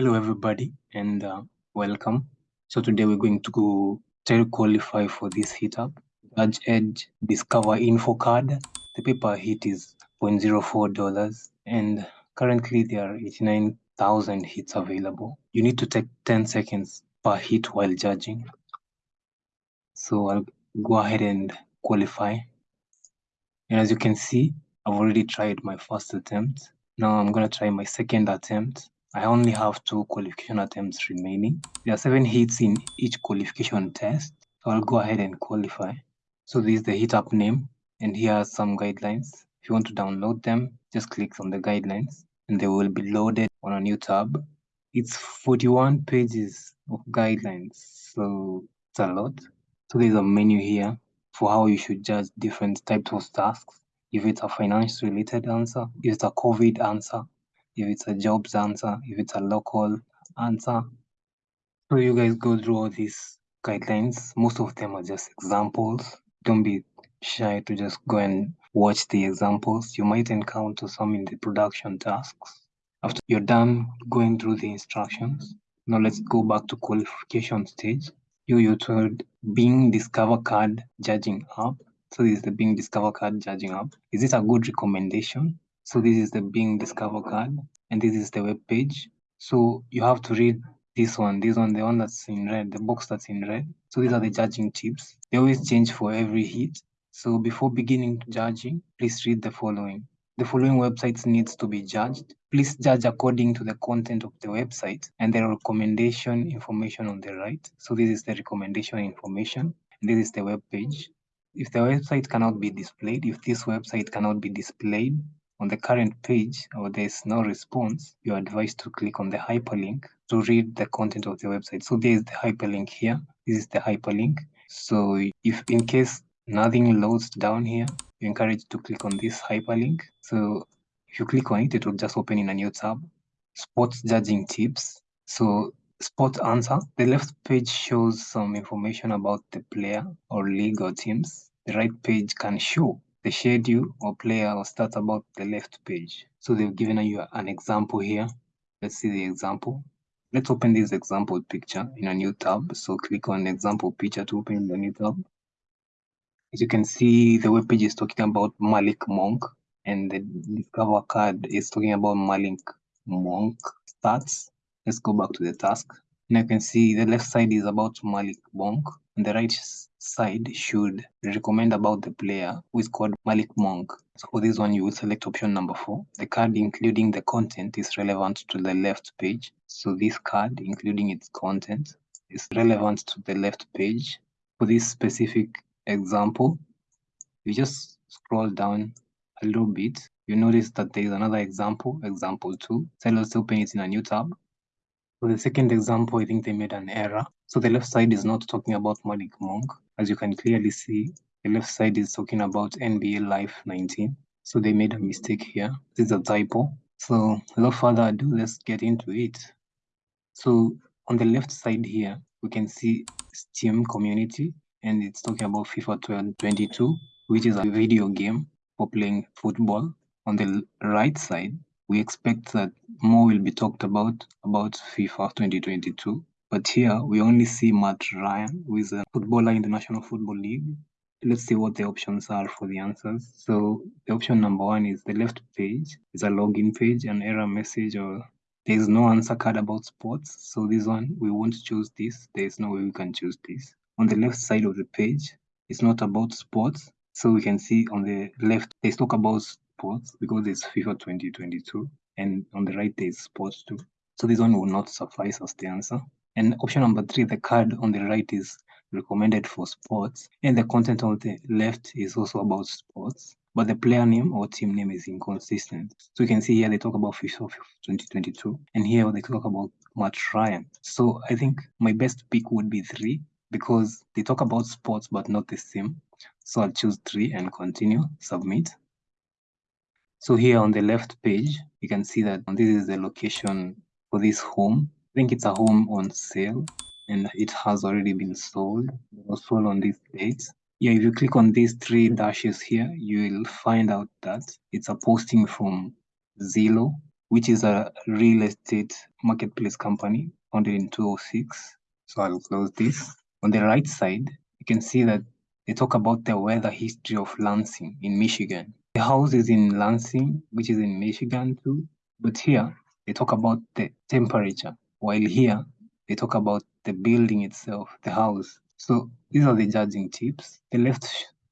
Hello, everybody, and uh, welcome. So today we're going to go try to qualify for this hit up. Judge Edge Discover Info Card. The paper hit is $0.04 and currently there are 89,000 hits available. You need to take 10 seconds per hit while judging. So I'll go ahead and qualify. And as you can see, I've already tried my first attempt. Now I'm going to try my second attempt. I only have two qualification attempts remaining. There are seven hits in each qualification test. So I'll go ahead and qualify. So this is the hit up name and here are some guidelines. If you want to download them, just click on the guidelines and they will be loaded on a new tab. It's 41 pages of guidelines, so it's a lot. So there's a menu here for how you should judge different types of tasks. If it's a finance related answer, if it's a COVID answer, if it's a jobs answer, if it's a local answer. So you guys go through all these guidelines. Most of them are just examples. Don't be shy to just go and watch the examples. You might encounter some in the production tasks. After you're done going through the instructions, now let's go back to qualification stage. You, told Bing Discover Card Judging App. So this is the Bing Discover Card Judging App. Is it a good recommendation? So this is the Bing Discover card and this is the web page. So you have to read this one, this one, the one that's in red, the box that's in red. So these are the judging tips. They always change for every hit. So before beginning judging, please read the following. The following websites needs to be judged. Please judge according to the content of the website and the recommendation information on the right. So this is the recommendation information. This is the web page. If the website cannot be displayed, if this website cannot be displayed, on the current page or there's no response, you're advised to click on the hyperlink to read the content of the website. So there's the hyperlink here. This is the hyperlink. So if in case nothing loads down here, you're encouraged to click on this hyperlink. So if you click on it, it will just open in a new tab. Sports judging tips. So sports answer. The left page shows some information about the player or league or teams. The right page can show the schedule or player or stats about the left page. So they've given you an example here. Let's see the example. Let's open this example picture in a new tab. So click on example picture to open the new tab. As you can see, the web page is talking about Malik Monk and the discover card is talking about Malik Monk stats. Let's go back to the task. And you can see the left side is about Malik Monk and the right side should recommend about the player who is called Malik Monk. So for this one, you will select option number four. The card, including the content, is relevant to the left page. So this card, including its content, is relevant to the left page. For this specific example, you just scroll down a little bit. You notice that there is another example, example two. So let's open it in a new tab. For the second example, I think they made an error. So the left side is not talking about Malik Monk. As you can clearly see, the left side is talking about NBA Live 19. So they made a mistake here. This is a typo. So without further ado, let's get into it. So on the left side here, we can see Steam community and it's talking about FIFA 2022, which is a video game for playing football. On the right side, we expect that more will be talked about about FIFA 2022. But here we only see Matt Ryan, who is a footballer in the National Football League. Let's see what the options are for the answers. So the option number one is the left page is a login page, an error message, or there is no answer card about sports. So this one, we won't choose this. There is no way we can choose this. On the left side of the page, it's not about sports. So we can see on the left, they talk about sports because it's FIFA 2022 and on the right there is sports too. So this one will not suffice as the answer. And option number three, the card on the right is recommended for sports and the content on the left is also about sports but the player name or team name is inconsistent. So you can see here they talk about FIFA 2022 and here they talk about Matt Ryan. So I think my best pick would be three because they talk about sports but not the same. So I'll choose three and continue, submit. So here on the left page, you can see that this is the location for this home. I think it's a home on sale and it has already been sold. It was sold on this date. Yeah, if you click on these three dashes here, you will find out that it's a posting from Zillow which is a real estate marketplace company founded in 2006. So I'll close this. On the right side, you can see that they talk about the weather history of Lansing in Michigan. The house is in Lansing, which is in Michigan too. But here, they talk about the temperature, while here, they talk about the building itself, the house. So these are the judging tips. The left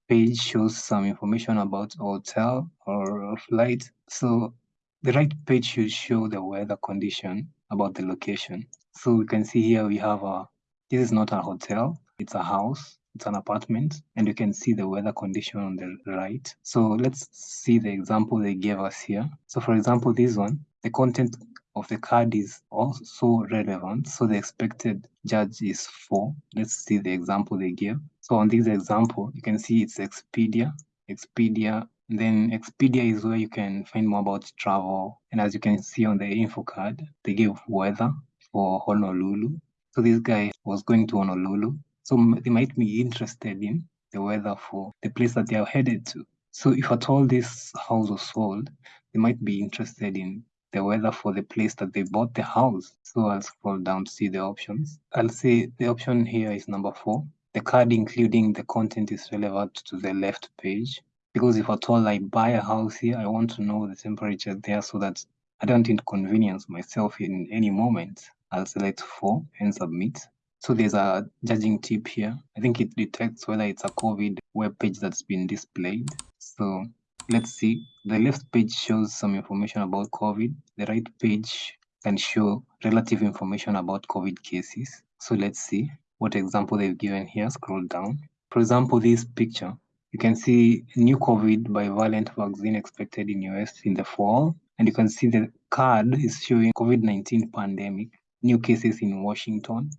page shows some information about hotel or flight. So the right page should show the weather condition about the location. So we can see here we have a, this is not a hotel, it's a house, it's an apartment, and you can see the weather condition on the right. So let's see the example they gave us here. So for example, this one, the content of the card is also relevant. So the expected judge is four. Let's see the example they give. So on this example, you can see it's Expedia, Expedia then Expedia is where you can find more about travel. And as you can see on the info card, they give weather for Honolulu. So this guy was going to Honolulu. So they might be interested in the weather for the place that they are headed to. So if at all this house was sold, they might be interested in the weather for the place that they bought the house. So I'll scroll down to see the options. I'll see the option here is number four. The card including the content is relevant to the left page because if at all I buy a house here, I want to know the temperature there so that I don't inconvenience myself in any moment. I'll select 4 and submit. So there's a judging tip here. I think it detects whether it's a COVID web page that's been displayed. So let's see. The left page shows some information about COVID. The right page can show relative information about COVID cases. So let's see what example they've given here. Scroll down. For example, this picture you can see new COVID bivalent vaccine expected in US in the fall. And you can see the card is showing COVID-19 pandemic, new cases in Washington.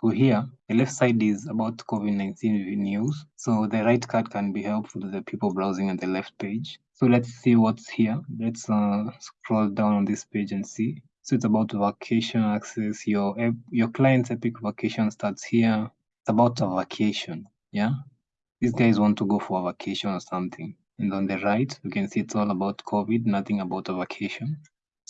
So here, the left side is about COVID-19 news. So the right card can be helpful to the people browsing on the left page. So let's see what's here. Let's uh, scroll down on this page and see. So it's about vacation access. Your your client's epic vacation starts here. It's about a vacation. Yeah. These guys want to go for a vacation or something. And on the right, you can see it's all about COVID, nothing about a vacation.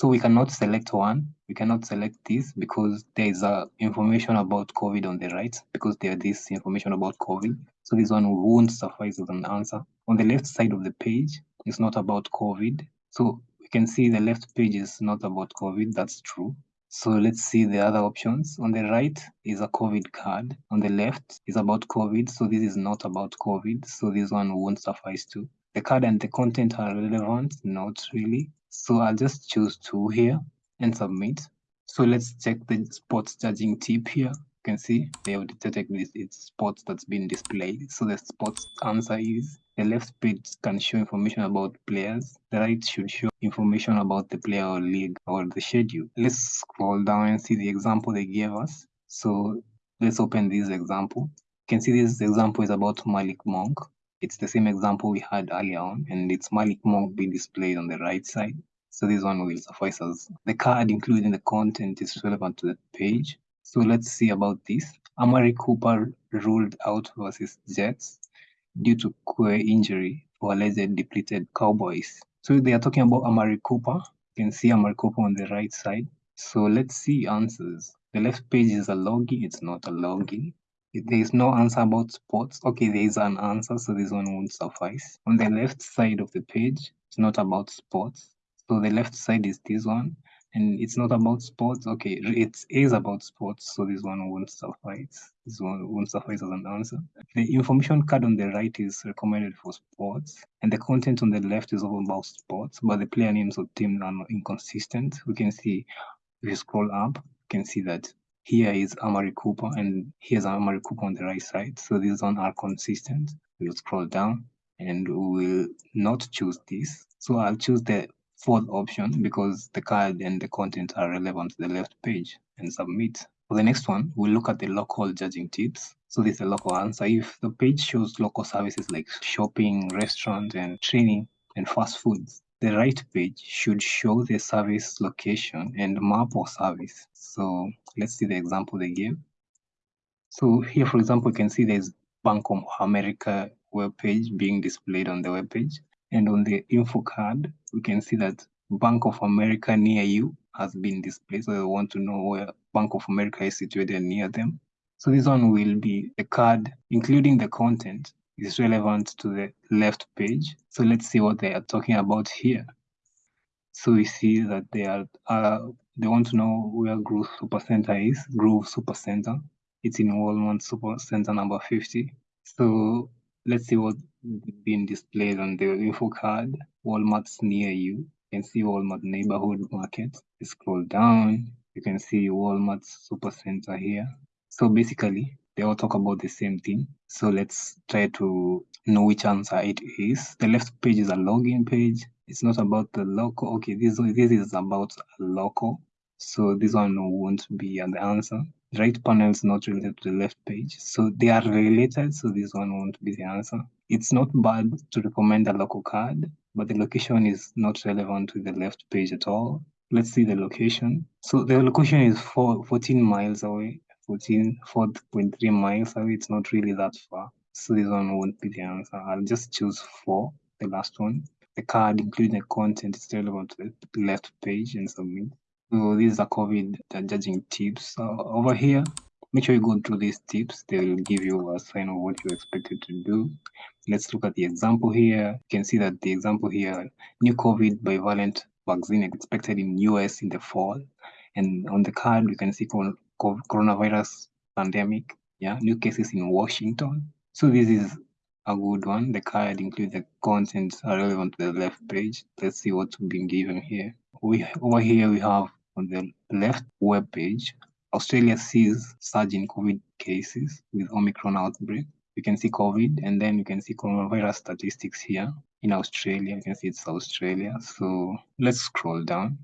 So we cannot select one. We cannot select this because there is a information about COVID on the right because there is this information about COVID. So this one won't suffice as an answer. On the left side of the page, it's not about COVID. So we can see the left page is not about COVID. That's true. So let's see the other options. On the right is a COVID card. On the left is about COVID. So this is not about COVID. So this one won't suffice too. The card and the content are relevant, not really. So I'll just choose two here and submit. So let's check the sports judging tip here. You can see they have detected this it's sports that's been displayed. So the sports answer is the left page can show information about players. The right should show information about the player or league or the schedule. Let's scroll down and see the example they gave us. So let's open this example. You can see this example is about Malik Monk. It's the same example we had earlier on, and it's Malik Monk being displayed on the right side. So this one will suffice us. The card, including the content, is relevant to the page. So let's see about this. Amari Cooper ruled out versus Jets due to queer injury for alleged depleted Cowboys. So they are talking about Amari Cooper. You can see Amari Cooper on the right side. So let's see answers. The left page is a login. It's not a login. There is no answer about sports. Okay, there is an answer, so this one won't suffice. On the left side of the page, it's not about sports. So the left side is this one and it's not about sports. Okay, it is about sports, so this one won't suffice. This one won't suffice as an answer. The information card on the right is recommended for sports, and the content on the left is all about sports, but the player names of teams are inconsistent. We can see if you scroll up, you can see that here is Amari Cooper and here's Amari Cooper on the right side. So these one are consistent. We'll scroll down and we will not choose this. So I'll choose the fourth option because the card and the content are relevant to the left page and submit. For the next one, we'll look at the local judging tips. So this is a local answer. If the page shows local services like shopping, restaurant, and training, and fast foods, the right page should show the service location and map of service. So let's see the example they gave. So here, for example, you can see there's Bank of America web page being displayed on the web page. And on the info card, we can see that Bank of America near you has been displayed. So they want to know where Bank of America is situated near them. So this one will be a card, including the content, is relevant to the left page. So let's see what they are talking about here. So we see that they are uh, they want to know where Groove Supercenter is. Groove Supercenter. It's in Walmart Supercenter number 50. So let's see what's being displayed on the info card. Walmart's near you. You can see Walmart neighborhood market. You scroll down. You can see Walmart Supercenter here. So basically, they all talk about the same thing. So let's try to know which answer it is. The left page is a login page. It's not about the local. Okay, this, this is about local. So this one won't be the answer. The right panel is not related to the left page. So they are related. So this one won't be the answer. It's not bad to recommend a local card, but the location is not relevant to the left page at all. Let's see the location. So the location is four, 14 miles away 14, 4.3 miles away. It's not really that far. So this one won't be the answer. I'll just choose four, the last one. The card, including the content, is relevant to the left page and submit. So these are COVID judging tips. Over here, make sure you go through these tips. They will give you a sign of what you expected to do. Let's look at the example here. You can see that the example here, new COVID bivalent vaccine expected in US in the fall. And on the card, you can see coronavirus pandemic. Yeah, new cases in Washington. So this is a good one. The card includes the contents are relevant to the left page. Let's see what's been given here. We over here we have on the left web page, Australia sees surge in COVID cases with Omicron outbreak. You can see COVID and then you can see coronavirus statistics here in Australia. You can see it's Australia. So let's scroll down.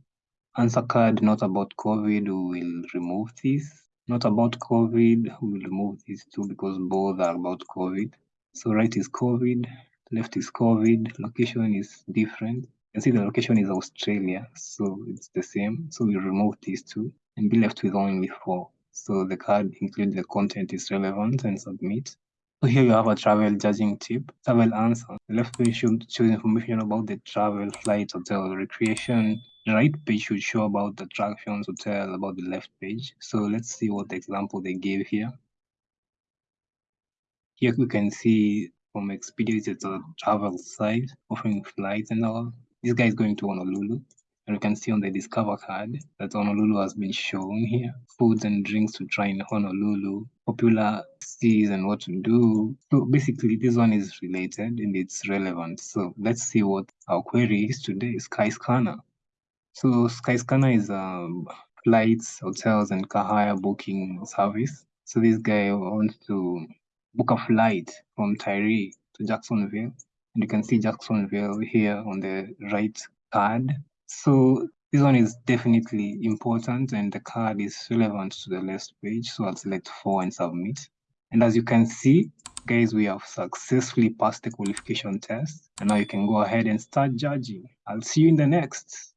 Answer card not about COVID, we will remove this. Not about COVID, we will remove these two because both are about COVID. So right is COVID, left is COVID, location is different. You see the location is Australia, so it's the same. So we remove these two and be left with only four. So the card includes the content is relevant and submit. So here you have a travel judging tip, travel answer. The left page should show information about the travel, flight, hotel, recreation. The right page should show about the attractions, hotel, about the left page. So let's see what example they gave here. Here we can see from Expedia, it's a travel site offering flights and all. This guy is going to Honolulu. And you can see on the Discover card that Honolulu has been shown here. Foods and drinks to try in Honolulu, popular cities and what to do. So basically this one is related and it's relevant. So let's see what our query is today, Skyscanner. So Skyscanner is a flights, hotels and car hire booking service. So this guy wants to book a flight from Tyree to Jacksonville. And you can see Jacksonville here on the right card. So this one is definitely important and the card is relevant to the last page. So I'll select four and submit. And as you can see, guys, we have successfully passed the qualification test. And now you can go ahead and start judging. I'll see you in the next.